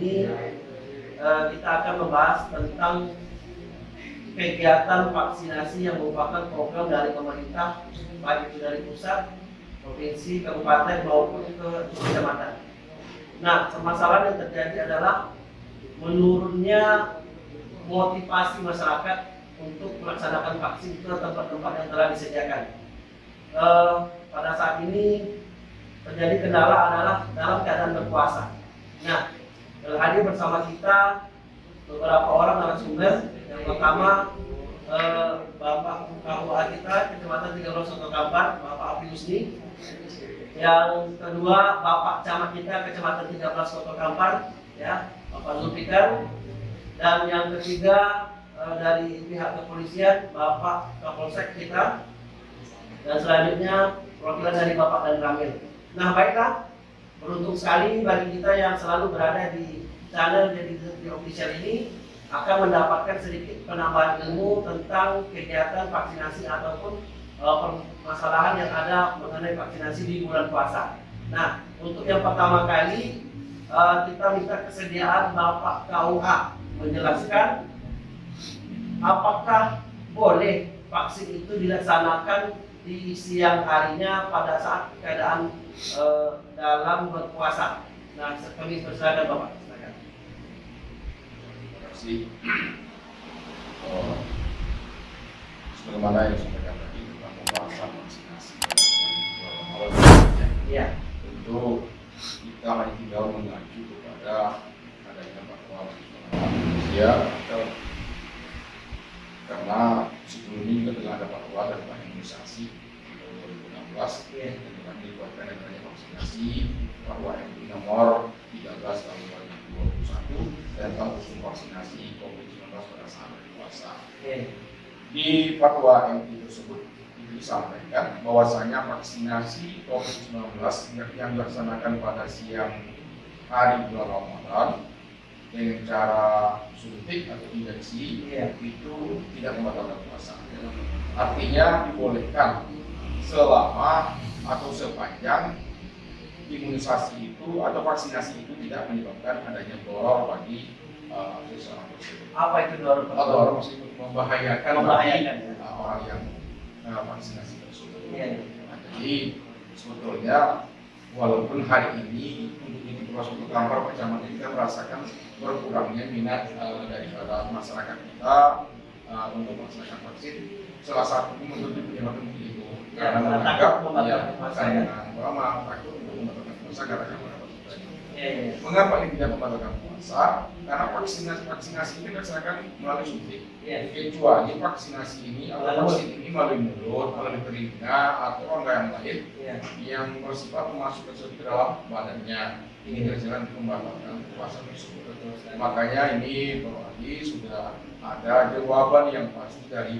ini eh, kita akan membahas tentang kegiatan vaksinasi yang merupakan program dari pemerintah, baik itu dari pusat, provinsi, kabupaten maupun ke kecamatan. Nah, permasalahan yang terjadi adalah menurunnya motivasi masyarakat untuk melaksanakan vaksin ke tempat-tempat yang telah disediakan. Eh, pada saat ini terjadi kendala adalah dalam keadaan berpuasa. Nah, hadir bersama kita beberapa orang narasumber. Yang pertama eh, Bapak KUA kita Kecamatan 13 Soto Kampar, Bapak Api Husni. Yang kedua Bapak Camat kita Kecamatan 13 Soto Kampar, ya Bapak Zulfikar. Dan yang ketiga eh, dari pihak kepolisian Bapak Kapolsek kita. Dan selanjutnya perwakilan dari Bapak dan Ramil. Nah baiklah, beruntung sekali bagi kita yang selalu berada di channel jadi di official ini akan mendapatkan sedikit penambahan ilmu tentang kegiatan vaksinasi ataupun uh, permasalahan yang ada mengenai vaksinasi di bulan puasa. Nah, untuk yang pertama kali uh, kita minta kesediaan Bapak KUA menjelaskan apakah boleh vaksin itu dilaksanakan di siang harinya pada saat keadaan uh, dalam berpuasa. Nah, kami persilakan Bapak. Silakan. Terima kasih. Oh, sebagaimana yang disampaikan tadi tentang pembahasan vaksinasi Iya. tentu kita hanya tinggal mengacu kepada adanya fatwa Indonesia vaksinasi MUI nomor 13 tahun 2021 tentang usul vaksinasi COVID-19 pada saat berpuasa. Iya. Di fatwa MUI tersebut itu disampaikan bahwasanya vaksinasi COVID-19 yang dilaksanakan pada siang hari bulan Ramadan dengan cara suntik atau injeksi Iya. itu tidak membatalkan puasa. Artinya dibolehkan selama atau sepanjang imunisasi itu atau vaksinasi itu tidak menyebabkan adanya doror bagi uh, seseorang tersebut Apa itu dorong atau doror maksudnya membahayakan, Membahayakan, bagi ya. uh, orang yang uh, vaksinasi tersebut. Iya. Nah, jadi sebetulnya walaupun hari ini untuk di Suku Kampar kecamatan kita merasakan berkurangnya minat uh, daripada masyarakat kita uh, untuk melaksanakan vaksin. Salah satu menurut penyebab itu Ya, karena karena menganggap ya, puasa, karena ya. ulama takut untuk Iya, iya. Mengapa ini tidak membatalkan puasa? Karena vaksinasi vaksinasi ini dilaksanakan melalui suntik. Iya. Kecuali vaksinasi ini atau vaksin ini melalui mulut, melalui telinga atau organ yang lain Iya. yang bersifat memasukkan sesuatu ke dalam badannya. Ini dilaksanakan untuk membatalkan puasa tersebut. Makanya ini Bapak Adi sudah ada jawaban yang pasti dari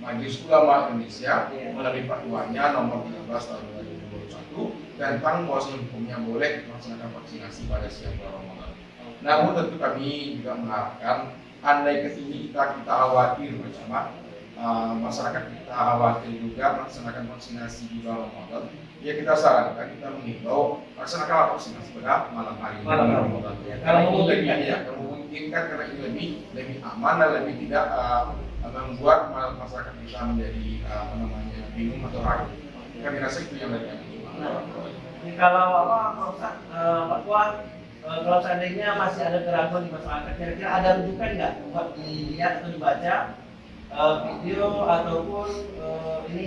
Majelis Ulama Indonesia Iya. melalui fatwanya nomor 13 tahun 2021 tentang bahwa hukumnya boleh melaksanakan vaksinasi pada siang bulan Ramadan. Namun tentu kami juga mengharapkan andai ke sini kita kita khawatir bersama uh, masyarakat kita khawatir juga melaksanakan vaksinasi di bulan Ramadan. Ya kita sarankan kita menghimbau laksanakan vaksinasi pada malam hari Malam. Ramadan. Ya, Karena memungkinkan, ya. kalau memungkinkan karena ini lebih lebih aman dan lebih tidak uh, membuat ma- masyarakat kita menjadi uh, apa namanya bingung atau ragu. Kami rasa itu yang lebih. Ini kalau apa Pak eh, Pak Tuan, eh, kalau seandainya masih ada keraguan di masyarakat, kira-kira ada rujukan nggak buat dilihat atau dibaca eh, video ataupun ini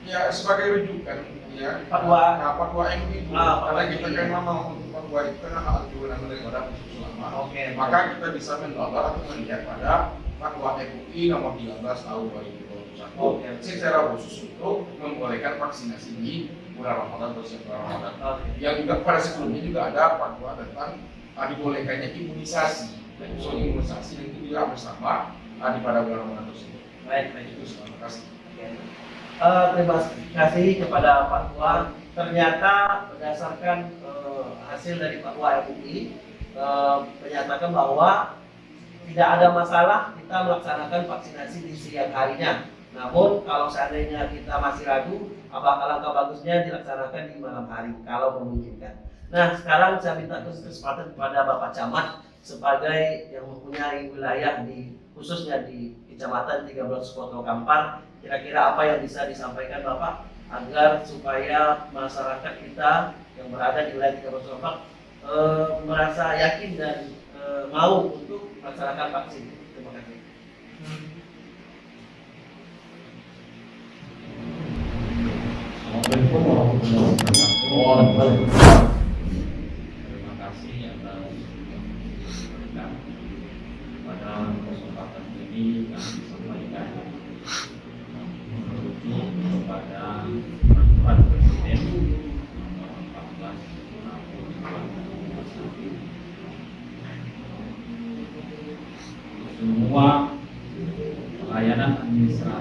Ya sebagai rujukan ya Fatwa. nah, fatwa MUI itu Ah, karena kita kan memang untuk fatwa itu kan hak kewenangan daripada majelis ulama. Oke. Maka kita bisa menolak atau melihat pada fatwa MUI nomor 13 tahun 2021 Oke. secara khusus untuk membolehkan vaksinasi di bulan Ramadan atau bulan Ramadan. Oke. Yang juga pada sebelumnya juga ada fatwa tentang ah, dibolehkannya imunisasi. So imunisasi dan itu juga bersama ah, di pada bulan Ramadan tersebut. Baik, baik. Itu terima kasih. Eh, terima kasih kepada Pak Tuan. Ternyata berdasarkan eh, hasil dari Fatwa MUI eh, menyatakan bahwa tidak ada masalah kita melaksanakan vaksinasi di siang harinya. Namun kalau seandainya kita masih ragu, apa alangkah bagusnya dilaksanakan di malam hari kalau memungkinkan. Nah sekarang saya minta kesempatan kepada Bapak Camat sebagai yang mempunyai wilayah di khususnya di Kecamatan 13 Kota Kampar, kira-kira apa yang bisa disampaikan Bapak agar supaya masyarakat kita yang berada di wilayah 13 Kampar e, merasa yakin dan e, mau untuk melaksanakan vaksin. Terima kasih. Terima kasih atas berkat pada kesempatan ini kami sampaikan merujuk kepada peraturan Presiden nomor 14 tahun 2021. Semua pelayanan administrasi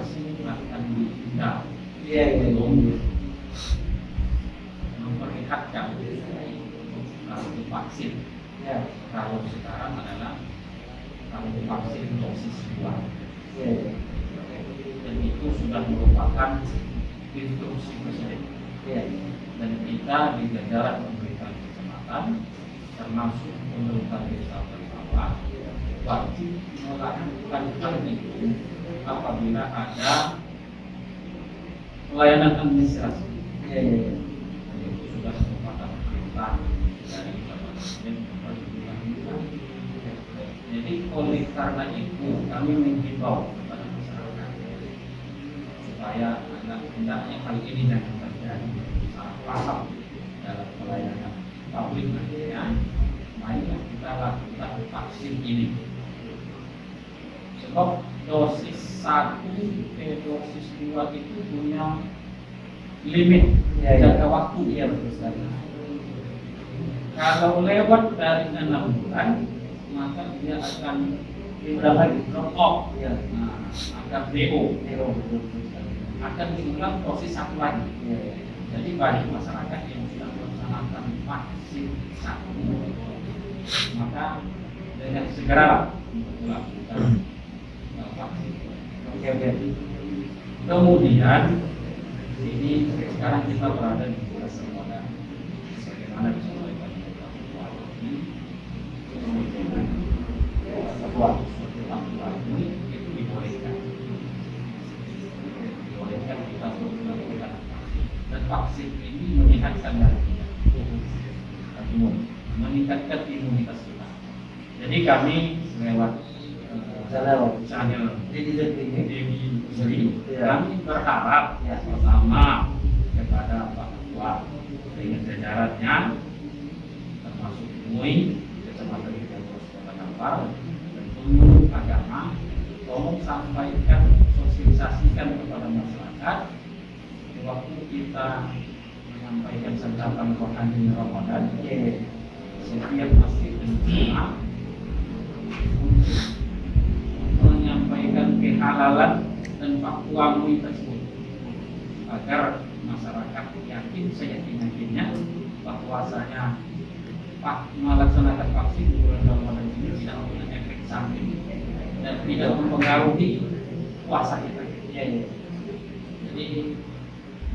itu sudah merupakan instruksi presiden Iya. dan kita di jajaran pemerintahan kecamatan termasuk pemerintah desa bersama wajib melakukan hal itu apabila ada pelayanan administrasi Iya, iya, itu sudah merupakan perintah dari Bapak Presiden kepada kita. Jadi oleh karena itu kami menghimbau supaya anak hendaknya hal ini jangan terjadi salah paham dalam pelayanan publik nantinya. Marilah kita lakukan vaksin ini. Sebab dosis satu ke dosis dua itu punya limit Iya, iya. jangka waktu Iya, betul sekali. kalau lewat dari enam bulan maka dia akan Drop off Iya. nah, betul sekali. akan diulang dosis satu lagi iya. jadi bagi masyarakat yang sudah melaksanakan vaksin satu maka dengan segera melakukan uh, vaksin Oke, oke. Kemudian ini sekarang kita berada di fase modal. Bagaimana Pak Bupati, kemudian Papua Papua ini itu dibolehkan. Dibolehkan kita untuk melakukan vaksin. Dan vaksin ini dari kita. Imun, meningkatkan imunitas kita. Jadi kami lewat eh, Channel. channel Di di. Dewi Sri, Iya. kami berharap Ya. pertama kepada Pak Ketua dengan jajarannya termasuk MUI, Kecamatan Kota Kampar, agama, tolong sampaikan, sosialisasikan kepada masyarakat waktu kita menyampaikan sentapan rohani Ramadan Oke. setiap masjid dan jemaah menyampaikan kehalalan dan fakta MUI tersebut agar masyarakat yakin seyakin yakinnya bahwasanya melaksanakan vaksin di bulan Ramadan ini tidak punya efek samping dan tidak mempengaruhi puasa kita. Iya, iya. Jadi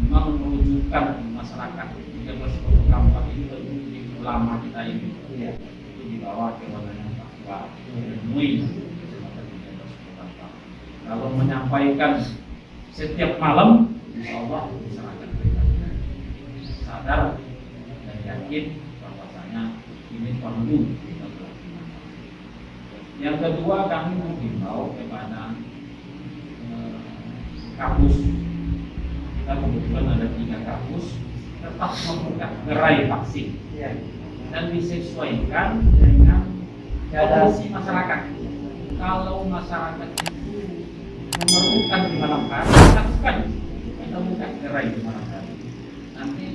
memang menunjukkan masyarakat tiga belas kota kampung ini lebih ulama kita ini Iya. itu dibawa ke kewenangan Papua dan MUI Kecamatan 13 Kota Kampar. Kalau menyampaikan setiap malam, insya Allah masyarakat kita sadar dan yakin bahwasanya ini perlu. Yang kedua kami menghimbau kepada eh, kampus kita kebetulan ada tiga kampus tetap membuka gerai vaksin Iya. dan disesuaikan dengan kondisi masyarakat. Kalau masyarakat itu memerlukan di malam hari, lakukan kita buka gerai di malam hari. Nanti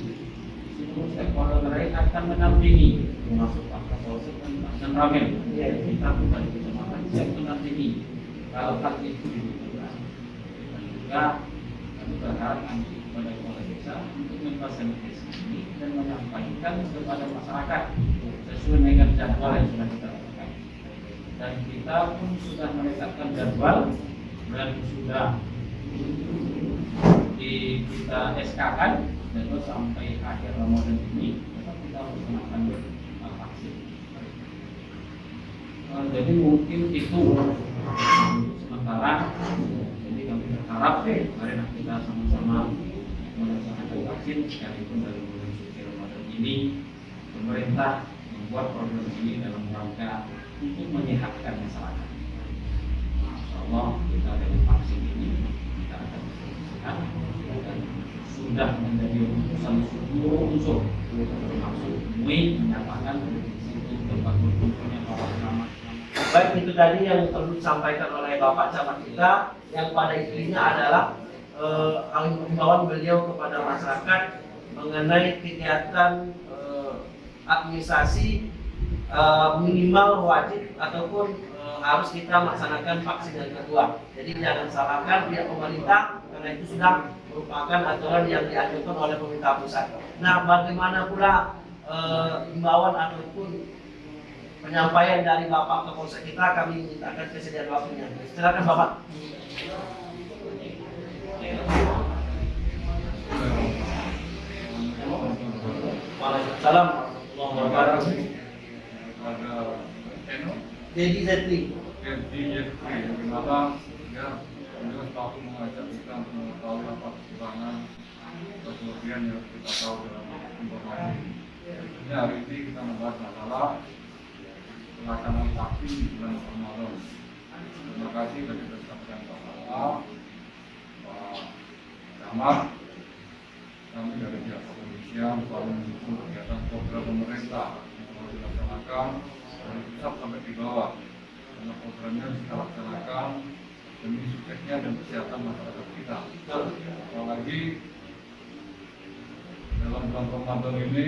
seluruh stakeholder gerai akan menampingi, termasuk Pak Kapolsek dan Pak. Kita buka di kecamatan siap menampingi kalau hal itu dibutuhkan. Dan juga kami berharap nanti kepada kepala desa untuk memfasilitasi ini dan menyampaikan kepada masyarakat sesuai dengan jadwal yang sudah kita lakukan. dan kita pun sudah menetapkan jadwal dan sudah di kita SK kan jadwal sampai akhir Ramadan ini tetap kita uh, vaksin. Uh, jadi mungkin itu sementara. Jadi kami berharap mari kita sama-sama melaksanakan vaksin sekalipun dari bulan suci Ramadan ini pemerintah membuat program ini dalam rangka untuk menyehatkan masyarakat. Insya Allah kita dengan vaksin ini kita akan sehat dan sudah menjadi urusan seluruh unsur termasuk MUI menyatakan Baik itu tadi yang perlu disampaikan oleh Bapak Camat kita yang pada intinya adalah eh, himbauan beliau kepada masyarakat mengenai kegiatan eh, administrasi eh, minimal wajib ataupun eh, harus kita melaksanakan vaksin yang kedua. Jadi jangan salahkan pihak pemerintah karena itu sudah merupakan aturan yang diajukan oleh pemerintah pusat. Nah, bagaimana pula eh, ataupun penyampaian dari Bapak Kapolsek kita kami mintakan kesediaan waktunya. Silakan Bapak. Waalaikumsalam warahmatullahi wabarakatuh. ada channel Jadi Zetli. jadi bagaimana ya beliau mengajak kita untuk mengetahui apa kekurangan kelebihan yang kita tahu dalam informasi. Tentunya hari ini kita membahas masalah pelaksanaan vaksin di bulan Ramadan. Terima kasih dari disampaikan Pak Kepala, Pak Camat, kami dari pihak kepolisian selalu mendukung kegiatan program pemerintah yang selalu dilaksanakan dari pusat sampai di bawah karena programnya kita laksanakan demi suksesnya dan kesehatan masyarakat kita apalagi dalam bulan Ramadan ini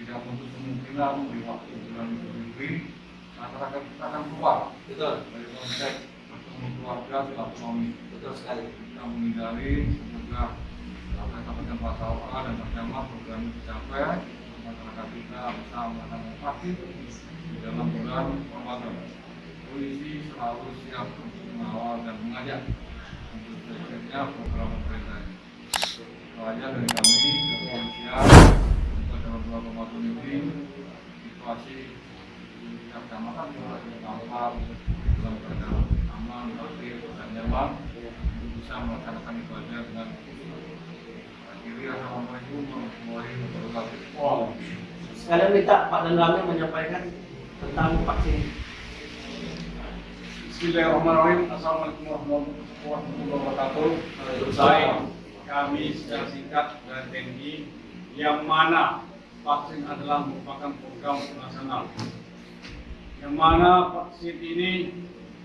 tidak menutup kemungkinan di waktu bulan Fitri masyarakat kita akan keluar Betul, dari konteks bertemu keluarga silaturahmi betul sekali. kita menghindari semoga apa yang disampaikan Pak Sawa dan Pak Camat program ini dicapai masyarakat kita bisa melaksanakan vaksin di dalam bulan Ramadan. Polisi selalu siap untuk mengawal dan mengajak untuk suksesnya program pemerintah. Itu aja dari kami kepolisian bulan Ramadan ini situasi di setiap kecamatan juga di Kampar dalam keadaan aman, tertib dan nyaman bisa melaksanakan ibadah dengan akhiri assalamualaikum warahmatullahi wabarakatuh. Wow. Sekalian minta Pak Dan menyampaikan tentang vaksin. Bismillahirrahmanirrahim. Assalamualaikum warahmatullahi wabarakatuh. Baik, kami secara singkat dari TNI yang mana vaksin adalah merupakan program nasional. Yang mana vaksin ini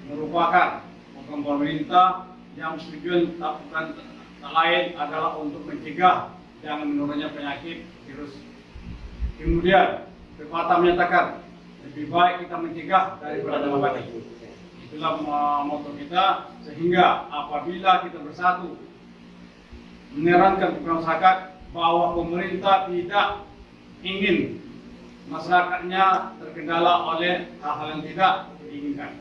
merupakan program pemerintah yang tujuan tak bukan tak adalah untuk mencegah jangan menurunnya penyakit virus. Kemudian, pepatah menyatakan lebih baik kita mencegah daripada mengobati. Itulah uh, moto kita sehingga apabila kita bersatu menerangkan kepada masyarakat bahwa pemerintah tidak ingin masyarakatnya terkendala oleh hal-hal yang tidak diinginkan.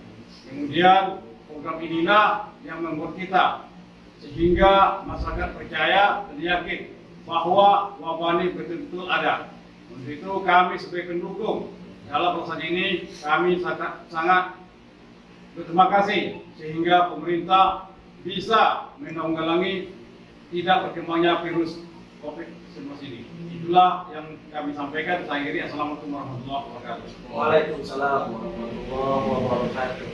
Kemudian program inilah yang membuat kita sehingga masyarakat percaya dan yakin bahwa wabah ini betul-betul ada. Untuk itu kami sebagai pendukung dalam proses ini kami sangat, sangat berterima kasih sehingga pemerintah bisa menanggulangi tidak berkembangnya virus COVID-19 ini. Itulah yang kami sampaikan. Saya akhiri. Assalamualaikum warahmatullahi wabarakatuh. Waalaikumsalam warahmatullahi wabarakatuh.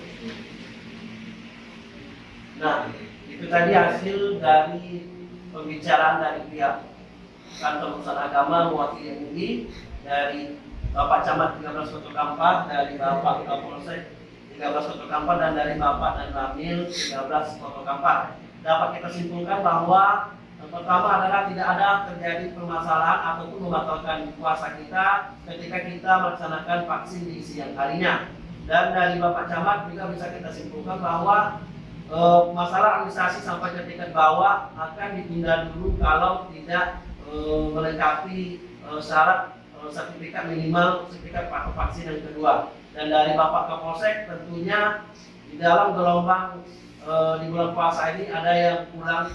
Nah, itu tadi hasil dari pembicaraan dari pihak kantor urusan agama mewakili MUI dari Bapak Camat 13 Kota Kampar, dari Bapak Kapolsek 13 Kota Kampar dan dari Bapak dan Ramil 13 Kota Kampar. Dapat kita simpulkan bahwa yang pertama adalah tidak ada terjadi permasalahan ataupun membatalkan puasa kita ketika kita melaksanakan vaksin di siang harinya. Dan dari Bapak Camat juga bisa kita simpulkan bahwa e, masalah administrasi sampai ke tingkat bawah akan ditunda dulu kalau tidak e, melengkapi e, syarat e, sertifikat minimal sertifikat vaksin yang kedua. dan dari Bapak Kapolsek tentunya di dalam gelombang eh, di bulan puasa ini ada yang pulang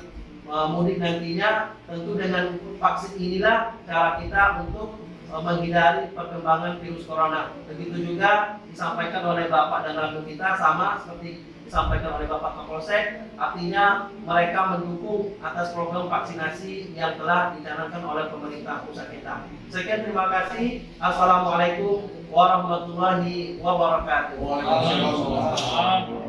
mudik nantinya tentu dengan vaksin inilah cara kita untuk eh, menghindari perkembangan virus corona. Begitu juga disampaikan oleh Bapak dan Ratu kita sama seperti disampaikan oleh Bapak Kapolsek, artinya mereka mendukung atas program vaksinasi yang telah dicanangkan oleh pemerintah pusat kita. Sekian terima kasih. Assalamualaikum warahmatullahi wabarakatuh. Waalaikumsalam.